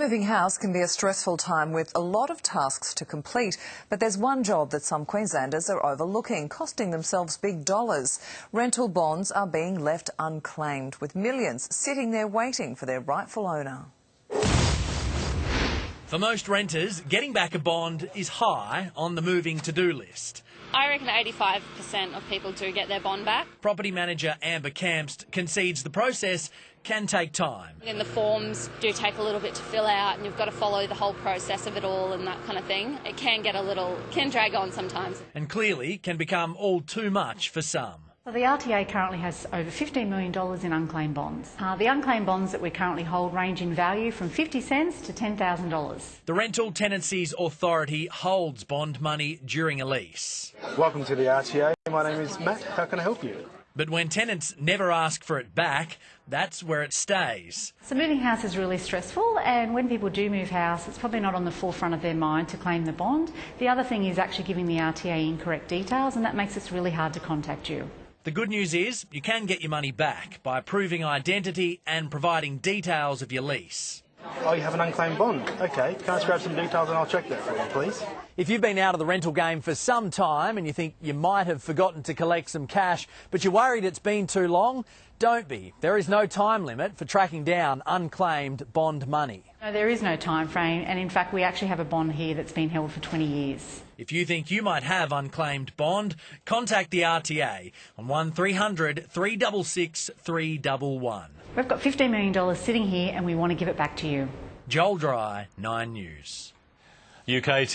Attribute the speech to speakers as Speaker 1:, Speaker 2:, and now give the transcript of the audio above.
Speaker 1: Moving house can be a stressful time with a lot of tasks to complete, but there's one job that some Queenslanders are overlooking, costing themselves big dollars. Rental bonds are being left unclaimed, with millions sitting there waiting for their rightful owner.
Speaker 2: For most renters, getting back a bond is high on the moving to do list.
Speaker 3: I reckon 85% of people do get their bond back.
Speaker 2: Property manager Amber Kamst concedes the process can take time.
Speaker 3: And the forms do take a little bit to fill out, and you've got to follow the whole process of it all and that kind of thing. It can get a little, can drag on sometimes.
Speaker 2: And clearly can become all too much for some.
Speaker 4: So the RTA currently has over $15 million in unclaimed bonds. Uh, the unclaimed bonds that we currently hold range in value from 50 cents to $10,000.
Speaker 2: The Rental Tenancies Authority holds bond money during a lease.
Speaker 5: Welcome to the RTA. My name is Matt. How can I help you?
Speaker 2: But when tenants never ask for it back, that's where it stays.
Speaker 4: So moving house is really stressful and when people do move house it's probably not on the forefront of their mind to claim the bond. The other thing is actually giving the RTA incorrect details and that makes it really hard to contact you.
Speaker 2: The good news is you can get your money back by proving identity and providing details of your lease.
Speaker 5: Oh, you have an unclaimed bond. Okay, can I just grab some details and I'll check that for you, please?
Speaker 2: If you've been out of the rental game for some time and you think you might have forgotten to collect some cash, but you're worried it's been too long, don't be. There is no time limit for tracking down unclaimed bond money.
Speaker 4: No, there is no time frame and in fact we actually have a bond here that's been held for 20 years.
Speaker 2: If you think you might have unclaimed bond, contact the RTA on 1300 366 311.
Speaker 4: We've got $15 million sitting here and we want to give it back to you.
Speaker 2: Joel Dry, 9 News.
Speaker 6: UK